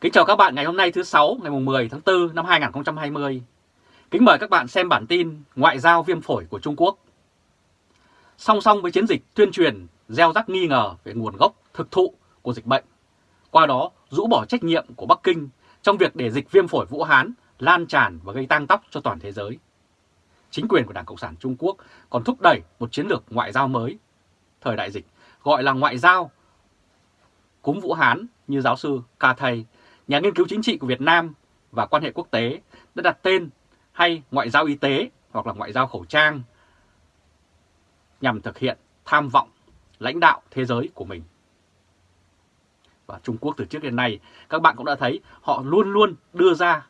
Kính chào các bạn ngày hôm nay thứ sáu ngày 10 tháng 4 năm 2020. Kính mời các bạn xem bản tin Ngoại giao viêm phổi của Trung Quốc. Song song với chiến dịch tuyên truyền gieo rắc nghi ngờ về nguồn gốc thực thụ của dịch bệnh, qua đó rũ bỏ trách nhiệm của Bắc Kinh trong việc để dịch viêm phổi Vũ Hán lan tràn và gây tăng tóc cho toàn thế giới. Chính quyền của Đảng Cộng sản Trung Quốc còn thúc đẩy một chiến lược ngoại giao mới thời đại dịch gọi là ngoại giao cúm Vũ Hán như giáo sư Ca Thầy nhà nghiên cứu chính trị của Việt Nam và quan hệ quốc tế đã đặt tên hay ngoại giao y tế hoặc là ngoại giao khẩu trang nhằm thực hiện tham vọng lãnh đạo thế giới của mình. Và Trung Quốc từ trước đến nay, các bạn cũng đã thấy họ luôn luôn đưa ra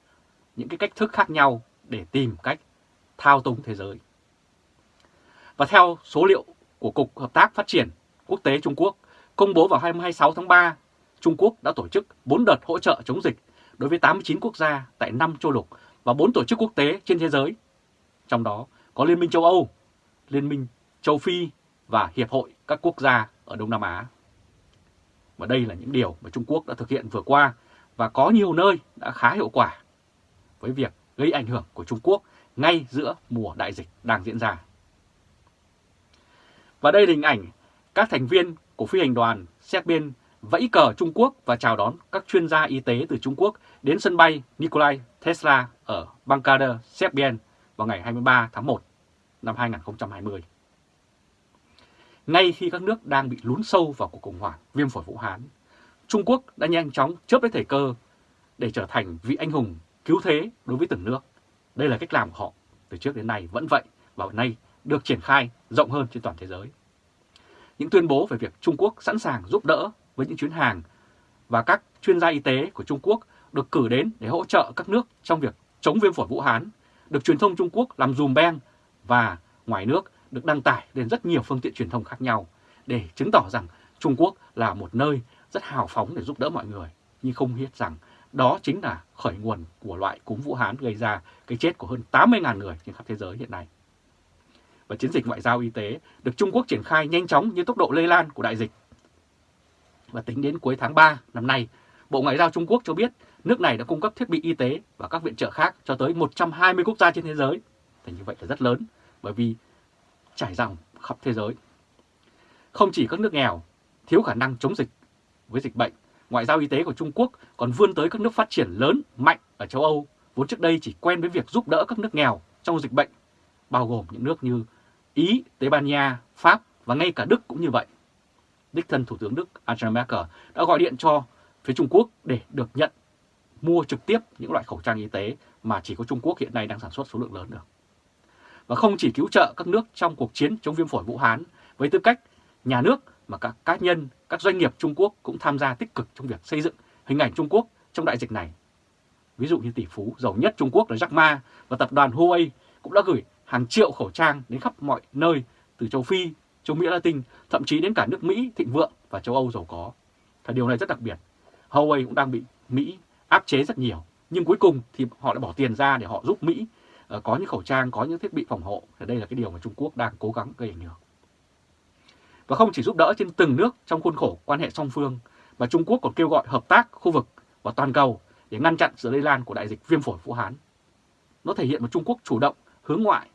những cái cách thức khác nhau để tìm cách thao túng thế giới. Và theo số liệu của Cục Hợp tác Phát triển Quốc tế Trung Quốc công bố vào 26 tháng 3 Trung Quốc đã tổ chức 4 đợt hỗ trợ chống dịch đối với 89 quốc gia tại 5 châu lục và 4 tổ chức quốc tế trên thế giới. Trong đó có Liên minh châu Âu, Liên minh châu Phi và Hiệp hội các quốc gia ở Đông Nam Á. Và đây là những điều mà Trung Quốc đã thực hiện vừa qua và có nhiều nơi đã khá hiệu quả với việc gây ảnh hưởng của Trung Quốc ngay giữa mùa đại dịch đang diễn ra. Và đây là hình ảnh các thành viên của phi hành đoàn xét biên vẫy cờ Trung Quốc và chào đón các chuyên gia y tế từ Trung Quốc đến sân bay Nikolai Tesla ở Bankader, Serbien vào ngày 23 tháng 1 năm 2020. Ngay khi các nước đang bị lún sâu vào cuộc khủng hoảng viêm phổi Vũ Hán, Trung Quốc đã nhanh chóng chớp lấy thời cơ để trở thành vị anh hùng cứu thế đối với từng nước. Đây là cách làm của họ từ trước đến nay vẫn vậy và nay được triển khai rộng hơn trên toàn thế giới. Những tuyên bố về việc Trung Quốc sẵn sàng giúp đỡ với những chuyến hàng và các chuyên gia y tế của Trung Quốc được cử đến để hỗ trợ các nước trong việc chống viêm phổi Vũ Hán, được truyền thông Trung Quốc làm dùm beng và ngoài nước được đăng tải lên rất nhiều phương tiện truyền thông khác nhau để chứng tỏ rằng Trung Quốc là một nơi rất hào phóng để giúp đỡ mọi người, nhưng không biết rằng đó chính là khởi nguồn của loại cúm Vũ Hán gây ra cái chết của hơn 80.000 người trên khắp thế giới hiện nay. Và chiến dịch ngoại giao y tế được Trung Quốc triển khai nhanh chóng như tốc độ lây lan của đại dịch và tính đến cuối tháng 3 năm nay, Bộ Ngoại giao Trung Quốc cho biết nước này đã cung cấp thiết bị y tế và các viện trợ khác cho tới 120 quốc gia trên thế giới. Thì như vậy là rất lớn, bởi vì trải rộng khắp thế giới. Không chỉ các nước nghèo, thiếu khả năng chống dịch với dịch bệnh, ngoại giao y tế của Trung Quốc còn vươn tới các nước phát triển lớn, mạnh ở châu Âu, vốn trước đây chỉ quen với việc giúp đỡ các nước nghèo trong dịch bệnh, bao gồm những nước như Ý, Tây Ban Nha, Pháp và ngay cả Đức cũng như vậy đích thân Thủ tướng Đức Angela Merkel đã gọi điện cho phía Trung Quốc để được nhận mua trực tiếp những loại khẩu trang y tế mà chỉ có Trung Quốc hiện nay đang sản xuất số lượng lớn được. Và không chỉ cứu trợ các nước trong cuộc chiến chống viêm phổi Vũ Hán với tư cách nhà nước mà các cá nhân, các doanh nghiệp Trung Quốc cũng tham gia tích cực trong việc xây dựng hình ảnh Trung Quốc trong đại dịch này. Ví dụ như tỷ phú giàu nhất Trung Quốc là Jack Ma và tập đoàn Huawei cũng đã gửi hàng triệu khẩu trang đến khắp mọi nơi từ châu Phi, châu Mỹ Latin, thậm chí đến cả nước Mỹ thịnh vượng và châu Âu giàu có. Và điều này rất đặc biệt. Huawei cũng đang bị Mỹ áp chế rất nhiều, nhưng cuối cùng thì họ đã bỏ tiền ra để họ giúp Mỹ ờ, có những khẩu trang, có những thiết bị phòng hộ. Thì đây là cái điều mà Trung Quốc đang cố gắng gây ảnh hưởng. Và không chỉ giúp đỡ trên từng nước trong khuôn khổ quan hệ song phương, mà Trung Quốc còn kêu gọi hợp tác khu vực và toàn cầu để ngăn chặn sự lây lan của đại dịch viêm phổi Vũ Hán. Nó thể hiện một Trung Quốc chủ động hướng ngoại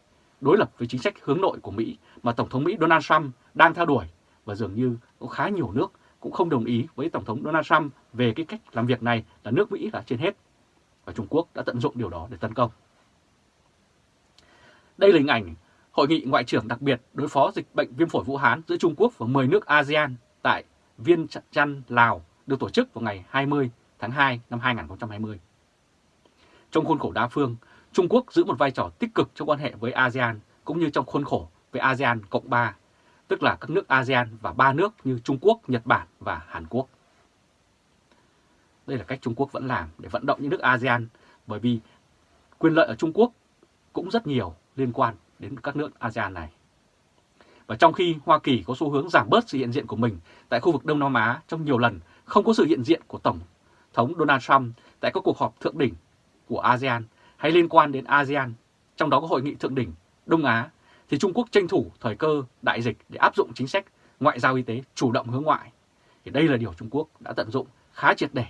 đối lập với chính sách hướng nội của Mỹ mà Tổng thống Mỹ Donald Trump đang theo đuổi và dường như có khá nhiều nước cũng không đồng ý với Tổng thống Donald Trump về cái cách làm việc này là nước Mỹ là trên hết và Trung Quốc đã tận dụng điều đó để tấn công. Đây là hình ảnh Hội nghị Ngoại trưởng đặc biệt đối phó dịch bệnh viêm phổi Vũ Hán giữa Trung Quốc và 10 nước ASEAN tại Viên Chăn, Lào được tổ chức vào ngày 20 tháng 2 năm 2020. Trong khuôn khổ đa phương, Trung Quốc giữ một vai trò tích cực trong quan hệ với ASEAN cũng như trong khuôn khổ với ASEAN Cộng 3, tức là các nước ASEAN và ba nước như Trung Quốc, Nhật Bản và Hàn Quốc. Đây là cách Trung Quốc vẫn làm để vận động những nước ASEAN bởi vì quyền lợi ở Trung Quốc cũng rất nhiều liên quan đến các nước ASEAN này. Và trong khi Hoa Kỳ có xu hướng giảm bớt sự hiện diện của mình tại khu vực Đông Nam Á trong nhiều lần không có sự hiện diện của Tổng thống Donald Trump tại các cuộc họp thượng đỉnh của ASEAN hay liên quan đến ASEAN, trong đó có hội nghị thượng đỉnh Đông Á, thì Trung Quốc tranh thủ thời cơ đại dịch để áp dụng chính sách ngoại giao y tế chủ động hướng ngoại. Thì đây là điều Trung Quốc đã tận dụng khá triệt để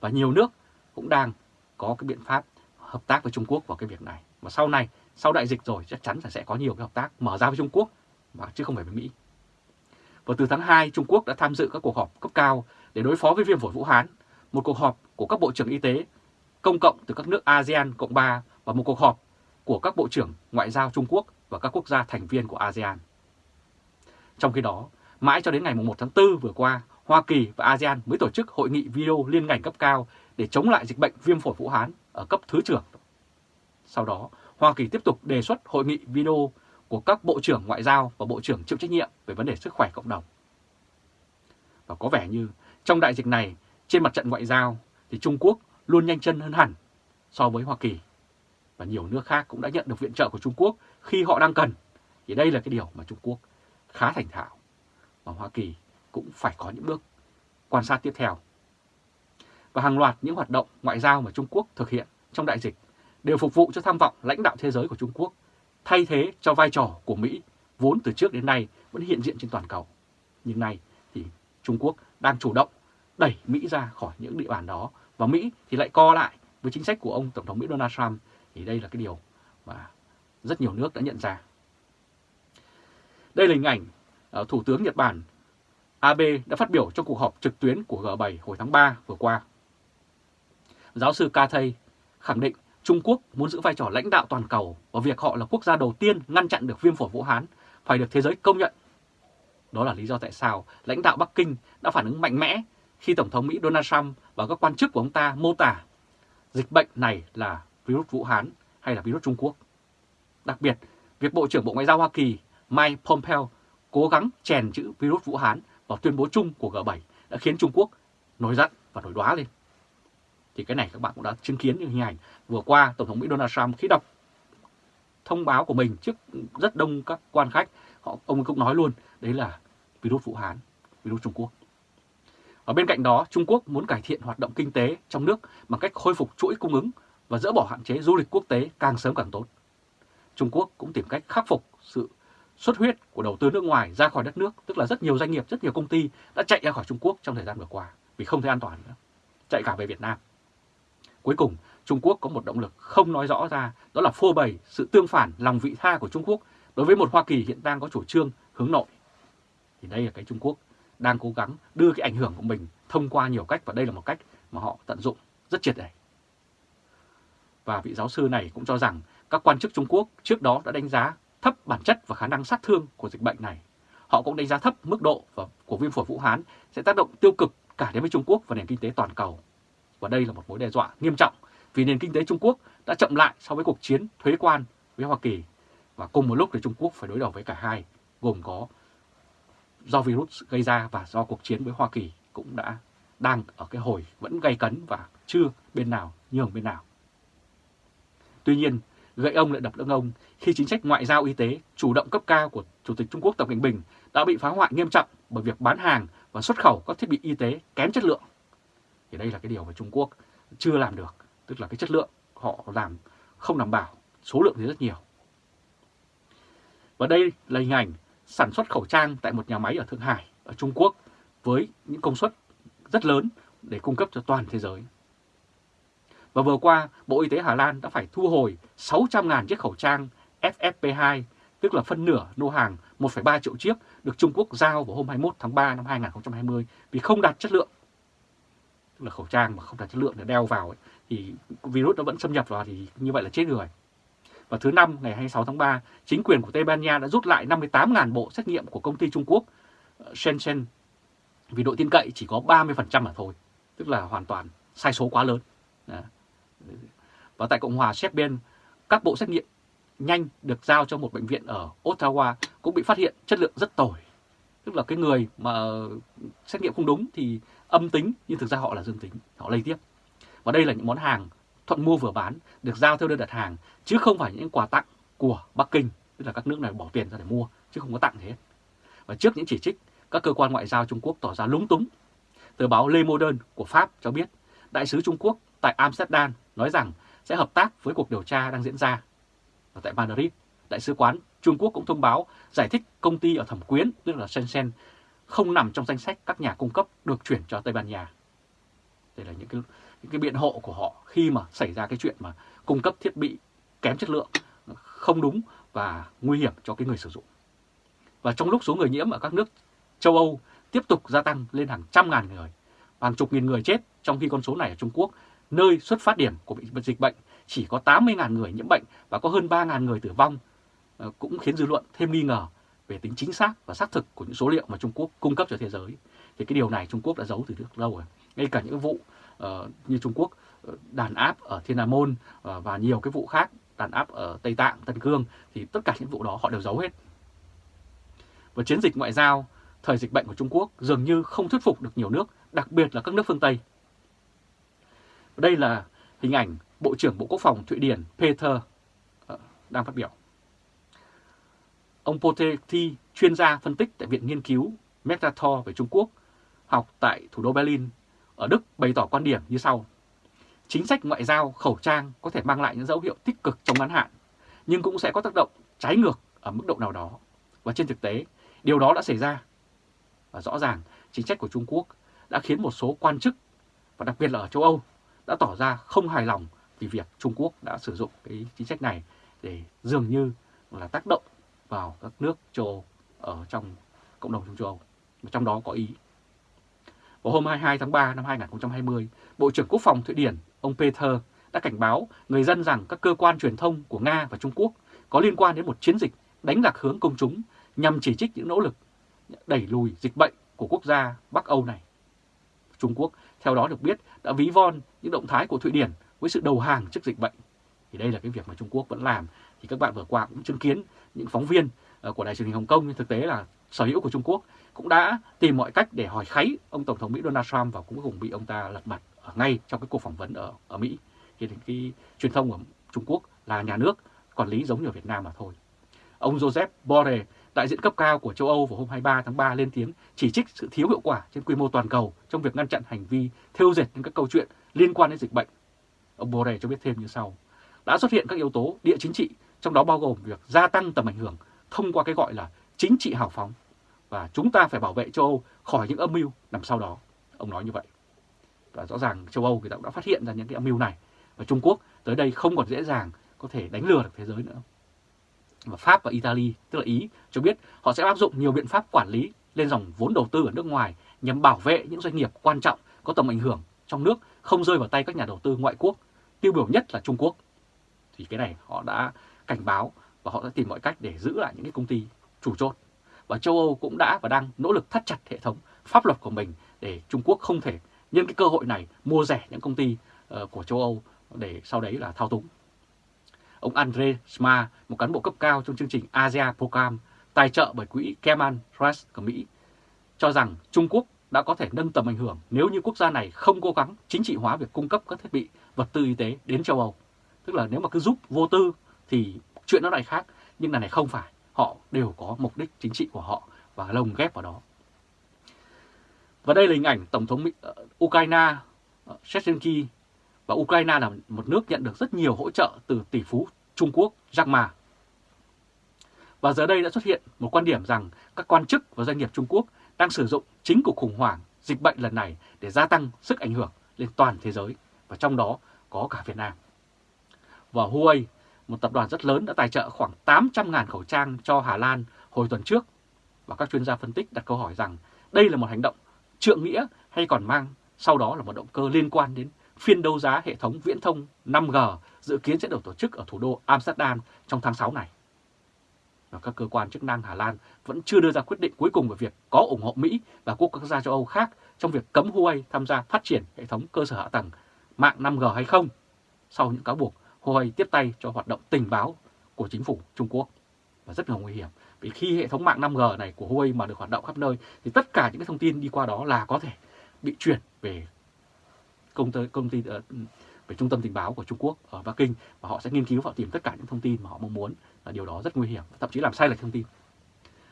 và nhiều nước cũng đang có cái biện pháp hợp tác với Trung Quốc vào cái việc này. Và sau này, sau đại dịch rồi chắc chắn là sẽ có nhiều cái hợp tác mở ra với Trung Quốc mà chứ không phải với Mỹ. Và từ tháng 2, Trung Quốc đã tham dự các cuộc họp cấp cao để đối phó với viêm phổi Vũ Hán, một cuộc họp của các bộ trưởng y tế công cộng từ các nước ASEAN Cộng 3 và một cuộc họp của các bộ trưởng ngoại giao Trung Quốc và các quốc gia thành viên của ASEAN. Trong khi đó, mãi cho đến ngày 1 tháng 4 vừa qua, Hoa Kỳ và ASEAN mới tổ chức hội nghị video liên ngành cấp cao để chống lại dịch bệnh viêm phổi Vũ Hán ở cấp Thứ trưởng. Sau đó, Hoa Kỳ tiếp tục đề xuất hội nghị video của các Bộ trưởng Ngoại giao và Bộ trưởng chịu trách nhiệm về vấn đề sức khỏe cộng đồng. Và có vẻ như trong đại dịch này, trên mặt trận ngoại giao thì Trung Quốc luôn nhanh chân hơn hẳn so với Hoa Kỳ. Và nhiều nước khác cũng đã nhận được viện trợ của Trung Quốc khi họ đang cần. Thì đây là cái điều mà Trung Quốc khá thành thạo. Và Hoa Kỳ cũng phải có những bước quan sát tiếp theo. Và hàng loạt những hoạt động ngoại giao mà Trung Quốc thực hiện trong đại dịch đều phục vụ cho tham vọng lãnh đạo thế giới của Trung Quốc, thay thế cho vai trò của Mỹ vốn từ trước đến nay vẫn hiện diện trên toàn cầu. Nhưng nay thì Trung Quốc đang chủ động đẩy Mỹ ra khỏi những địa bàn đó và Mỹ thì lại co lại với chính sách của ông Tổng thống Mỹ Donald Trump thì đây là cái điều mà rất nhiều nước đã nhận ra. Đây là hình ảnh ờ, Thủ tướng Nhật Bản Abe đã phát biểu trong cuộc họp trực tuyến của G7 hồi tháng 3 vừa qua. Giáo sư Katay khẳng định Trung Quốc muốn giữ vai trò lãnh đạo toàn cầu và việc họ là quốc gia đầu tiên ngăn chặn được viêm phổi Vũ Hán phải được thế giới công nhận. Đó là lý do tại sao lãnh đạo Bắc Kinh đã phản ứng mạnh mẽ khi Tổng thống Mỹ Donald Trump và các quan chức của ông ta mô tả dịch bệnh này là virus Vũ Hán hay là virus Trung Quốc. Đặc biệt, việc Bộ trưởng Bộ Ngoại giao Hoa Kỳ Mike Pompeo cố gắng chèn chữ virus Vũ Hán vào tuyên bố chung của G7 đã khiến Trung Quốc nổi giận và nổi đoá lên. Thì cái này các bạn cũng đã chứng kiến những hình ảnh vừa qua Tổng thống Mỹ Donald Trump khi đọc thông báo của mình trước rất đông các quan khách, họ ông cũng nói luôn đấy là virus Vũ Hán, virus Trung Quốc. Ở bên cạnh đó, Trung Quốc muốn cải thiện hoạt động kinh tế trong nước bằng cách khôi phục chuỗi cung ứng và dỡ bỏ hạn chế du lịch quốc tế càng sớm càng tốt. Trung Quốc cũng tìm cách khắc phục sự xuất huyết của đầu tư nước ngoài ra khỏi đất nước, tức là rất nhiều doanh nghiệp, rất nhiều công ty đã chạy ra khỏi Trung Quốc trong thời gian vừa qua vì không thấy an toàn nữa, chạy cả về Việt Nam. Cuối cùng, Trung Quốc có một động lực không nói rõ ra, đó là phô bày sự tương phản lòng vị tha của Trung Quốc đối với một Hoa Kỳ hiện đang có chủ trương hướng nội. Thì đây là cái Trung Quốc đang cố gắng đưa cái ảnh hưởng của mình thông qua nhiều cách và đây là một cách mà họ tận dụng rất triệt để. Và vị giáo sư này cũng cho rằng các quan chức Trung Quốc trước đó đã đánh giá thấp bản chất và khả năng sát thương của dịch bệnh này. Họ cũng đánh giá thấp mức độ và của viêm phổi Vũ Hán sẽ tác động tiêu cực cả đến với Trung Quốc và nền kinh tế toàn cầu. Và đây là một mối đe dọa nghiêm trọng vì nền kinh tế Trung Quốc đã chậm lại so với cuộc chiến thuế quan với Hoa Kỳ. Và cùng một lúc thì Trung Quốc phải đối đầu với cả hai, gồm có do virus gây ra và do cuộc chiến với Hoa Kỳ cũng đã đang ở cái hồi vẫn gây cấn và chưa bên nào nhường bên nào. Tuy nhiên, gậy ông lại đập lưng ông khi chính sách ngoại giao y tế chủ động cấp cao của Chủ tịch Trung Quốc Tập Cận Bình đã bị phá hoại nghiêm trọng bởi việc bán hàng và xuất khẩu các thiết bị y tế kém chất lượng. Thì đây là cái điều mà Trung Quốc chưa làm được, tức là cái chất lượng họ làm không đảm bảo, số lượng thì rất nhiều. Và đây là hình ảnh sản xuất khẩu trang tại một nhà máy ở Thượng Hải, ở Trung Quốc với những công suất rất lớn để cung cấp cho toàn thế giới. Và vừa qua, Bộ Y tế Hà Lan đã phải thu hồi 600.000 chiếc khẩu trang FFP2, tức là phân nửa lô hàng 1,3 triệu chiếc được Trung Quốc giao vào hôm 21 tháng 3 năm 2020 vì không đạt chất lượng. Tức là khẩu trang mà không đạt chất lượng để đeo vào ấy, thì virus nó vẫn xâm nhập vào thì như vậy là chết người. Và thứ năm ngày 26 tháng 3, chính quyền của Tây Ban Nha đã rút lại 58.000 bộ xét nghiệm của công ty Trung Quốc ờ, Shenzhen vì độ tin cậy chỉ có 30% mà thôi, tức là hoàn toàn sai số quá lớn. Và tại Cộng hòa Serbian, các bộ xét nghiệm nhanh được giao cho một bệnh viện ở Ottawa cũng bị phát hiện chất lượng rất tồi. Tức là cái người mà xét nghiệm không đúng thì âm tính nhưng thực ra họ là dương tính, họ lây tiếp. Và đây là những món hàng thuận mua vừa bán được giao theo đơn đặt hàng chứ không phải những quà tặng của Bắc Kinh, tức là các nước này bỏ tiền ra để mua chứ không có tặng thế. Và trước những chỉ trích, các cơ quan ngoại giao Trung Quốc tỏ ra lúng túng. Tờ báo Le Modern của Pháp cho biết, đại sứ Trung Quốc tại Amsterdam nói rằng sẽ hợp tác với cuộc điều tra đang diễn ra. Và tại Madrid, đại sứ quán Trung Quốc cũng thông báo giải thích công ty ở thẩm quyến, tức là Shenzhen, không nằm trong danh sách các nhà cung cấp được chuyển cho Tây Ban Nha. Đây là những cái, những cái biện hộ của họ khi mà xảy ra cái chuyện mà cung cấp thiết bị kém chất lượng, không đúng và nguy hiểm cho cái người sử dụng. Và trong lúc số người nhiễm ở các nước châu Âu tiếp tục gia tăng lên hàng trăm ngàn người, hàng chục nghìn người chết, trong khi con số này ở Trung Quốc, nơi xuất phát điểm của dịch bệnh, chỉ có 80.000 người nhiễm bệnh và có hơn 3.000 người tử vong, ờ, cũng khiến dư luận thêm nghi ngờ về tính chính xác và xác thực của những số liệu mà Trung Quốc cung cấp cho thế giới. Thì cái điều này Trung Quốc đã giấu từ rất lâu rồi. Ngay cả những vụ Ờ, như Trung Quốc uh, đàn áp ở Thiên Hà Môn uh, và nhiều cái vụ khác đàn áp ở Tây Tạng, Tân Cương thì tất cả những vụ đó họ đều giấu hết. Và chiến dịch ngoại giao thời dịch bệnh của Trung Quốc dường như không thuyết phục được nhiều nước, đặc biệt là các nước phương Tây. Đây là hình ảnh Bộ trưởng Bộ Quốc phòng Thụy Điển Peter uh, đang phát biểu. Ông Potethi, chuyên gia phân tích tại Viện Nghiên cứu Metator về Trung Quốc, học tại thủ đô Berlin, ở Đức bày tỏ quan điểm như sau. Chính sách ngoại giao khẩu trang có thể mang lại những dấu hiệu tích cực trong ngắn hạn, nhưng cũng sẽ có tác động trái ngược ở mức độ nào đó. Và trên thực tế, điều đó đã xảy ra. Và rõ ràng, chính sách của Trung Quốc đã khiến một số quan chức, và đặc biệt là ở châu Âu, đã tỏ ra không hài lòng vì việc Trung Quốc đã sử dụng cái chính sách này để dường như là tác động vào các nước châu Âu ở trong cộng đồng châu Âu, trong đó có Ý. Vào hôm 22 tháng 3 năm 2020, Bộ trưởng Quốc phòng Thụy Điển, ông Peter, đã cảnh báo người dân rằng các cơ quan truyền thông của Nga và Trung Quốc có liên quan đến một chiến dịch đánh lạc hướng công chúng nhằm chỉ trích những nỗ lực đẩy lùi dịch bệnh của quốc gia Bắc Âu này. Trung Quốc theo đó được biết đã ví von những động thái của Thụy Điển với sự đầu hàng trước dịch bệnh. Thì đây là cái việc mà Trung Quốc vẫn làm. Thì các bạn vừa qua cũng chứng kiến những phóng viên ờ, của Đài truyền hình Hồng Kông thực tế là sở hữu của Trung Quốc cũng đã tìm mọi cách để hỏi kháy ông Tổng thống Mỹ Donald Trump và cũng cùng bị ông ta lật mặt ở ngay trong cái cuộc phỏng vấn ở ở Mỹ. Thì cái truyền thông của Trung Quốc là nhà nước quản lý giống như ở Việt Nam mà thôi. Ông Joseph Borrell, đại diện cấp cao của châu Âu vào hôm 23 tháng 3 lên tiếng chỉ trích sự thiếu hiệu quả trên quy mô toàn cầu trong việc ngăn chặn hành vi thêu dệt những các câu chuyện liên quan đến dịch bệnh. Ông Borrell cho biết thêm như sau. Đã xuất hiện các yếu tố địa chính trị, trong đó bao gồm việc gia tăng tầm ảnh hưởng thông qua cái gọi là chính trị hào phóng và chúng ta phải bảo vệ châu Âu khỏi những âm mưu nằm sau đó. Ông nói như vậy. Và rõ ràng châu Âu người ta cũng đã phát hiện ra những cái âm mưu này và Trung Quốc tới đây không còn dễ dàng có thể đánh lừa được thế giới nữa. Và Pháp và Italy, tức là Ý, cho biết họ sẽ áp dụng nhiều biện pháp quản lý lên dòng vốn đầu tư ở nước ngoài nhằm bảo vệ những doanh nghiệp quan trọng có tầm ảnh hưởng trong nước không rơi vào tay các nhà đầu tư ngoại quốc, tiêu biểu nhất là Trung Quốc. Thì cái này họ đã cảnh báo và họ đã tìm mọi cách để giữ lại những cái công ty chủ chốt. Và châu Âu cũng đã và đang nỗ lực thắt chặt hệ thống pháp luật của mình để Trung Quốc không thể nhân cái cơ hội này mua rẻ những công ty uh, của châu Âu để sau đấy là thao túng. Ông Andre Sma, một cán bộ cấp cao trong chương trình Asia Program tài trợ bởi quỹ kemal Trust của Mỹ, cho rằng Trung Quốc đã có thể nâng tầm ảnh hưởng nếu như quốc gia này không cố gắng chính trị hóa việc cung cấp các thiết bị vật tư y tế đến châu Âu. Tức là nếu mà cứ giúp vô tư thì chuyện nó lại khác, nhưng là này không phải họ đều có mục đích chính trị của họ và lồng ghép vào đó. Và đây là hình ảnh Tổng thống Mỹ, uh, Ukraine uh, Zelensky và Ukraine là một nước nhận được rất nhiều hỗ trợ từ tỷ phú Trung Quốc Jack Ma. Và giờ đây đã xuất hiện một quan điểm rằng các quan chức và doanh nghiệp Trung Quốc đang sử dụng chính cuộc khủng hoảng dịch bệnh lần này để gia tăng sức ảnh hưởng lên toàn thế giới và trong đó có cả Việt Nam. Và Huawei một tập đoàn rất lớn đã tài trợ khoảng 800.000 khẩu trang cho Hà Lan hồi tuần trước. Và các chuyên gia phân tích đặt câu hỏi rằng đây là một hành động trượng nghĩa hay còn mang sau đó là một động cơ liên quan đến phiên đấu giá hệ thống viễn thông 5G dự kiến sẽ được tổ chức ở thủ đô Amsterdam trong tháng 6 này. Và các cơ quan chức năng Hà Lan vẫn chưa đưa ra quyết định cuối cùng về việc có ủng hộ Mỹ và quốc gia châu Âu khác trong việc cấm Huawei tham gia phát triển hệ thống cơ sở hạ tầng mạng 5G hay không sau những cáo buộc Huawei tiếp tay cho hoạt động tình báo của chính phủ Trung Quốc và rất là nguy hiểm. Vì khi hệ thống mạng 5G này của Huawei mà được hoạt động khắp nơi thì tất cả những cái thông tin đi qua đó là có thể bị chuyển về công ty, công ty ờ, về trung tâm tình báo của Trung Quốc ở Bắc Kinh và họ sẽ nghiên cứu và tìm tất cả những thông tin mà họ mong muốn và điều đó rất nguy hiểm, thậm chí làm sai lệch thông tin.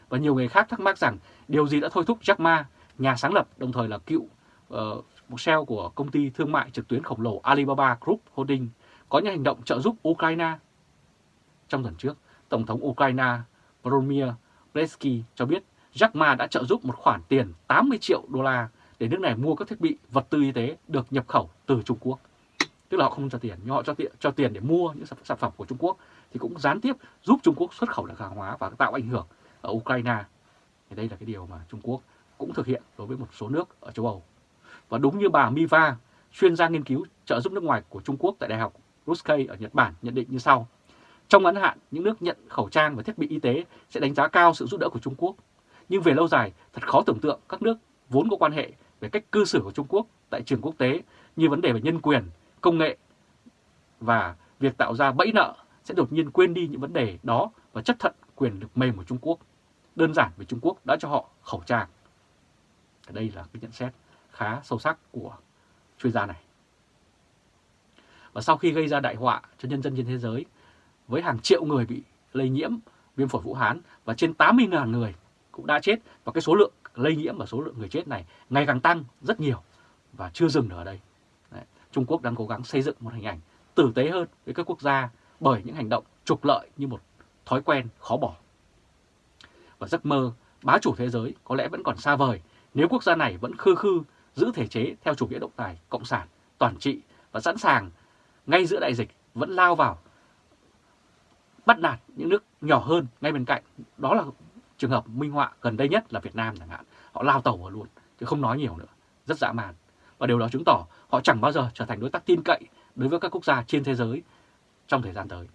Và nhiều người khác thắc mắc rằng điều gì đã thôi thúc Jack Ma, nhà sáng lập đồng thời là cựu uh, một CEO của công ty thương mại trực tuyến khổng lồ Alibaba Group Holding có những hành động trợ giúp Ukraine. Trong tuần trước, Tổng thống Ukraine Volodymyr Zelensky cho biết Jack Ma đã trợ giúp một khoản tiền 80 triệu đô la để nước này mua các thiết bị vật tư y tế được nhập khẩu từ Trung Quốc. tức là họ không cho tiền nhưng họ cho tiền cho tiền để mua những sản phẩm của Trung Quốc thì cũng gián tiếp giúp Trung Quốc xuất khẩu được hàng hóa và tạo ảnh hưởng ở Ukraine. Thì đây là cái điều mà Trung Quốc cũng thực hiện đối với một số nước ở châu Âu. Và đúng như bà Miva, chuyên gia nghiên cứu trợ giúp nước ngoài của Trung Quốc tại Đại học Ruskay ở Nhật Bản nhận định như sau. Trong ngắn hạn, những nước nhận khẩu trang và thiết bị y tế sẽ đánh giá cao sự giúp đỡ của Trung Quốc. Nhưng về lâu dài, thật khó tưởng tượng các nước vốn có quan hệ về cách cư xử của Trung Quốc tại trường quốc tế như vấn đề về nhân quyền, công nghệ và việc tạo ra bẫy nợ sẽ đột nhiên quên đi những vấn đề đó và chấp thận quyền lực mềm của Trung Quốc. Đơn giản vì Trung Quốc đã cho họ khẩu trang. Đây là cái nhận xét khá sâu sắc của chuyên gia này. Và sau khi gây ra đại họa cho nhân dân trên thế giới, với hàng triệu người bị lây nhiễm viêm phổi Vũ Hán và trên 80.000 người cũng đã chết và cái số lượng lây nhiễm và số lượng người chết này ngày càng tăng rất nhiều và chưa dừng ở đây. Đấy. Trung Quốc đang cố gắng xây dựng một hình ảnh tử tế hơn với các quốc gia bởi những hành động trục lợi như một thói quen khó bỏ. Và giấc mơ bá chủ thế giới có lẽ vẫn còn xa vời nếu quốc gia này vẫn khư khư giữ thể chế theo chủ nghĩa độc tài, cộng sản, toàn trị và sẵn sàng ngay giữa đại dịch vẫn lao vào bắt nạt những nước nhỏ hơn ngay bên cạnh. Đó là trường hợp minh họa gần đây nhất là Việt Nam chẳng hạn. Họ lao tàu vào luôn, chứ không nói nhiều nữa. Rất dã man. Và điều đó chứng tỏ họ chẳng bao giờ trở thành đối tác tin cậy đối với các quốc gia trên thế giới trong thời gian tới.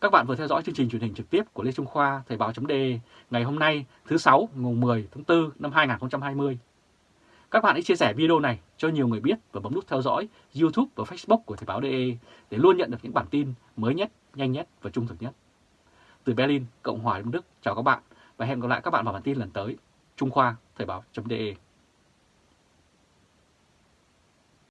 Các bạn vừa theo dõi chương trình truyền hình trực tiếp của Lê Trung Khoa Thời báo.de ngày hôm nay thứ sáu ngày 10 tháng 4 năm 2020. Các bạn hãy chia sẻ video này cho nhiều người biết và bấm nút theo dõi YouTube và Facebook của Thời báo.de để luôn nhận được những bản tin mới nhất, nhanh nhất và trung thực nhất. Từ Berlin, Cộng hòa Liên Đức, chào các bạn và hẹn gặp lại các bạn vào bản tin lần tới. Trung Khoa Thời báo.de